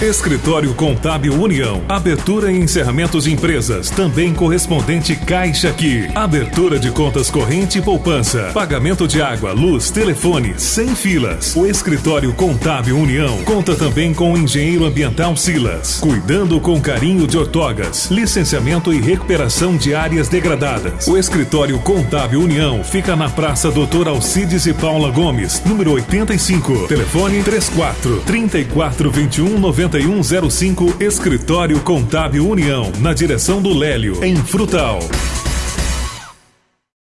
Escritório Contábil União. Abertura e encerramentos de empresas. Também correspondente Caixa Aqui. Abertura de contas corrente e poupança. Pagamento de água, luz, telefone, sem filas. O Escritório Contábil União conta também com o engenheiro ambiental Silas. Cuidando com carinho de ortogas. Licenciamento e recuperação de áreas degradadas. O Escritório Contábil União fica na Praça Doutor Alcides e Paula Gomes, número 85. Telefone 34 34 21 9105 Escritório Contábil União, na direção do Lélio, em Frutal.